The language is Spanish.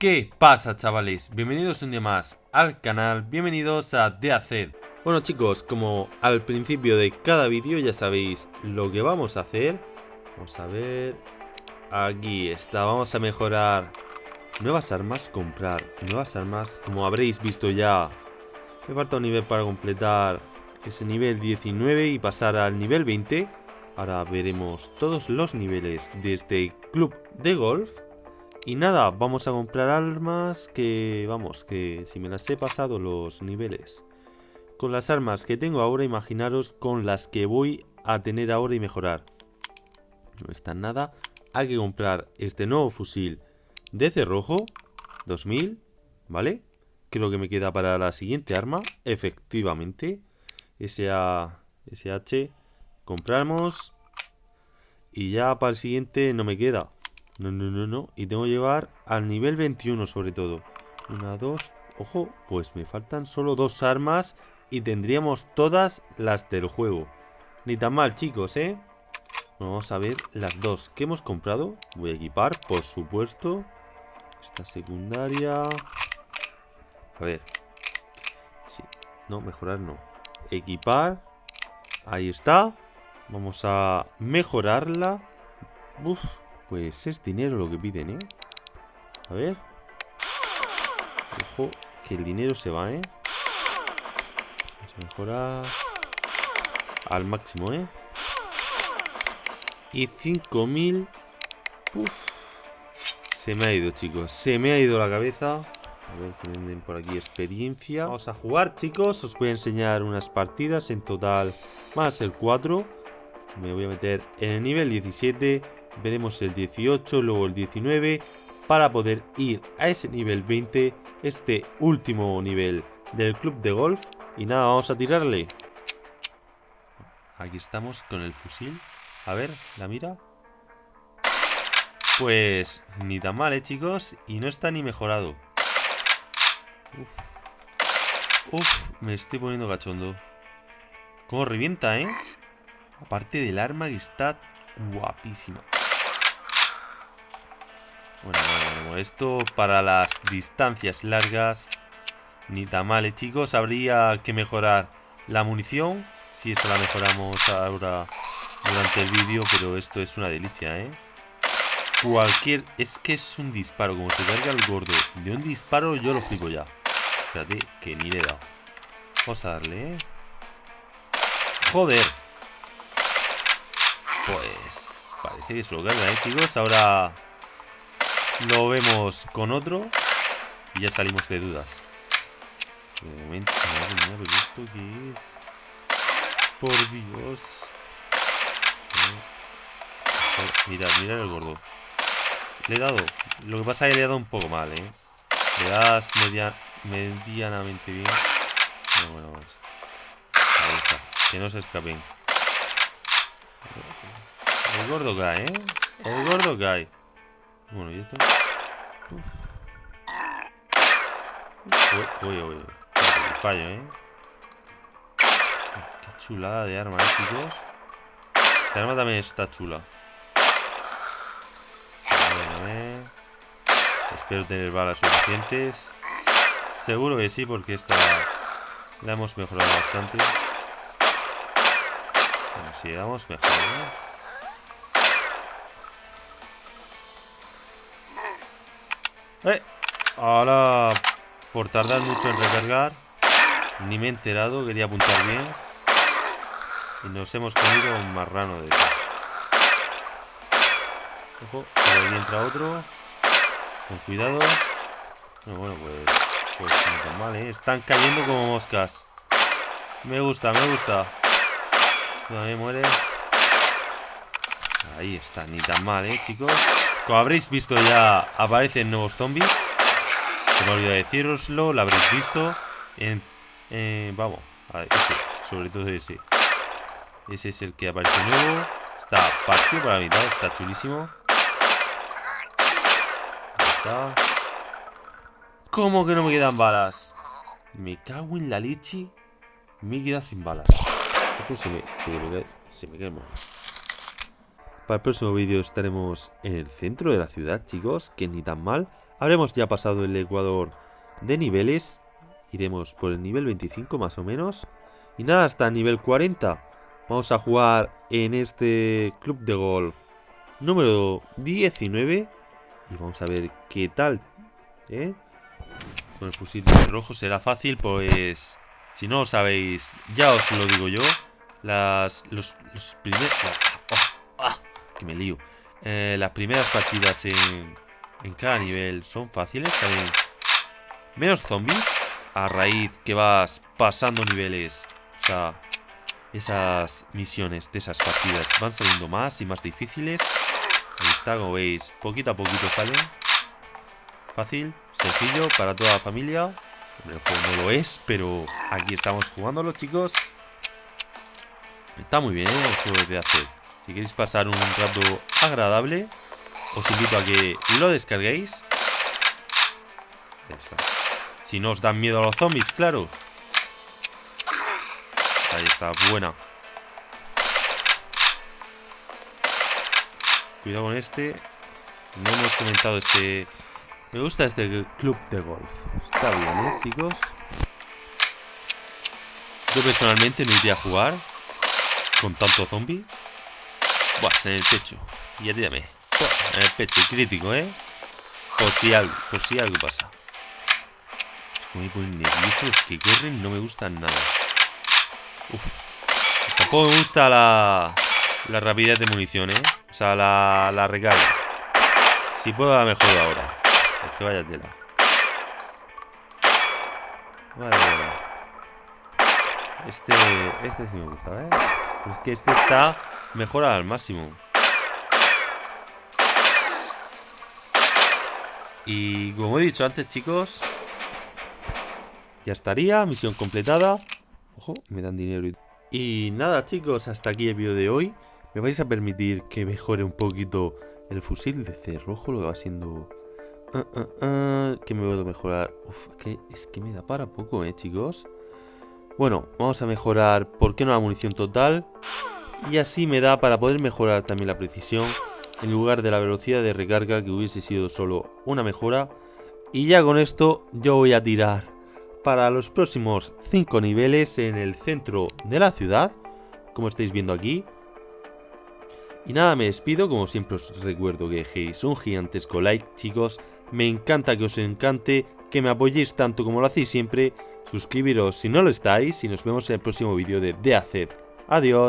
¿Qué pasa chavales? Bienvenidos un día más al canal, bienvenidos a The Bueno chicos, como al principio de cada vídeo ya sabéis lo que vamos a hacer. Vamos a ver... Aquí está, vamos a mejorar nuevas armas, comprar nuevas armas. Como habréis visto ya, me falta un nivel para completar ese nivel 19 y pasar al nivel 20 Ahora veremos todos los niveles de este club de golf y nada, vamos a comprar armas que, vamos, que si me las he pasado los niveles. Con las armas que tengo ahora, imaginaros con las que voy a tener ahora y mejorar. No está nada. Hay que comprar este nuevo fusil de cerrojo, 2000, ¿vale? Creo que me queda para la siguiente arma, efectivamente. SA, SH, compramos. Y ya para el siguiente no me queda. No, no, no, no. Y tengo que llevar al nivel 21 sobre todo. Una, dos. Ojo, pues me faltan solo dos armas y tendríamos todas las del juego. Ni tan mal, chicos, ¿eh? vamos a ver las dos que hemos comprado. Voy a equipar, por supuesto. Esta secundaria. A ver. Sí. No, mejorar no. Equipar. Ahí está. Vamos a mejorarla. Uf, pues es dinero lo que piden, ¿eh? A ver. Ojo, que el dinero se va, ¿eh? Vamos a mejorar al máximo, ¿eh? Y 5000. Uf. Se me ha ido, chicos. Se me ha ido la cabeza. A ver que venden por aquí experiencia. Vamos a jugar, chicos. Os voy a enseñar unas partidas. En total, más el 4. Me voy a meter en el nivel 17 veremos el 18, luego el 19, para poder ir a ese nivel 20, este último nivel del club de golf. Y nada, vamos a tirarle. Aquí estamos con el fusil. A ver, la mira. Pues ni tan mal, ¿eh, chicos? Y no está ni mejorado. Uf. Uf, me estoy poniendo cachondo. Cómo revienta, ¿eh? Aparte del arma que está guapísima. Bueno, bueno, bueno, esto para las distancias largas ni tan mal, ¿eh, chicos. Habría que mejorar la munición. Si eso la mejoramos ahora durante el vídeo, pero esto es una delicia, ¿eh? Cualquier... Es que es un disparo, como se carga el gordo. De un disparo yo lo flipo ya. Espérate, que ni le he dado. Vamos a darle, ¿eh? Joder. Pues... Parece que se lo carga, ¿eh, chicos? Ahora... Lo vemos con otro. Y ya salimos de dudas. De momento, madre mía, pero esto qué es. Por Dios. Mirad, mirad el gordo. Le he dado. Lo que pasa es que le he dado un poco mal, ¿eh? Le das media, medianamente bien. Bueno, bueno, vamos. Ahí está. Que no se escapen. El gordo cae, ¿eh? El gordo cae. Bueno, y esto. Uy, uy, uy. fallo, ¿eh? Qué chulada de arma, ¿eh, chicos? Esta arma también está chula. A. Espero tener balas suficientes. Seguro que sí, porque esta la hemos mejorado bastante. Bueno, si damos mejor, ¿no? Eh, ahora, por tardar mucho en recargar, ni me he enterado, quería apuntar bien. Y nos hemos comido un marrano de eso. Ojo, ahí entra otro. Con cuidado. bueno, pues, pues no tan mal, ¿eh? Están cayendo como moscas. Me gusta, me gusta. No me muere. Ahí está, ni tan mal, ¿eh, chicos? Como habréis visto ya aparecen nuevos zombies. Se me olvidó deciroslo, lo habréis visto. En, vamos, a ese, sobre todo ese. Ese es el que aparece nuevo. Está partido para la mitad, está chulísimo. está. ¿Cómo que no me quedan balas? Me cago en la leche. Me queda sin balas. se me, se me, se me quema. Para el próximo vídeo estaremos en el centro de la ciudad, chicos, que ni tan mal. Habremos ya pasado el ecuador de niveles. Iremos por el nivel 25 más o menos. Y nada, hasta el nivel 40. Vamos a jugar en este club de golf número 19. Y vamos a ver qué tal. ¿eh? Con el fusil de rojo será fácil, pues... Si no lo sabéis, ya os lo digo yo. Las... Los, primeros... Oh, que me lío. Eh, las primeras partidas en, cada nivel son fáciles. También menos zombies a raíz que vas pasando niveles. O sea, esas misiones de esas partidas van saliendo más y más difíciles. Ahí está, como veis, poquito a poquito salen. Fácil, sencillo para toda la familia. El juego no lo es, pero aquí estamos jugándolo, chicos. Está muy bien ¿eh? el juego de hacer. Si queréis pasar un rato agradable, os invito a que lo descarguéis. Ahí está. Si no os dan miedo a los zombies, claro. Ahí está, buena. Cuidado con este. No hemos comentado este... Me gusta este club de golf. Está bien, ¿eh, chicos? Yo personalmente no iría a jugar con tanto zombie. En el pecho. Y ayúdame. En el pecho, crítico, ¿eh? Por si algo, por si algo pasa. Me ponen nervioso los que corren, no me gustan nada. Uf. Tampoco me gusta la, la rapidez de munición, ¿eh? O sea, la, la recarga. Si puedo, la mejor ahora. Es que vaya tela. Vale, vale. Este, este sí me gusta, ¿eh? Es que este está mejorado al máximo. Y como he dicho antes, chicos, ya estaría, misión completada. Ojo, me dan dinero y... Y nada chicos, hasta aquí el vídeo de hoy. Me vais a permitir que mejore un poquito el fusil de cerrojo, lo va siendo... Uh, que me puedo mejorar. Uf, que es que me da para poco, eh, chicos. Bueno, vamos a mejorar, ¿por qué no la munición total? Y así me da para poder mejorar también la precisión en lugar de la velocidad de recarga que hubiese sido solo una mejora. Y ya con esto yo voy a tirar para los próximos 5 niveles en el centro de la ciudad, como estáis viendo aquí. Y nada, me despido, como siempre os recuerdo que dejéis un gigantesco like, chicos. Me encanta que os encante, que me apoyéis tanto como lo hacéis siempre. Suscribiros si no lo estáis y nos vemos en el próximo vídeo de The Adiós.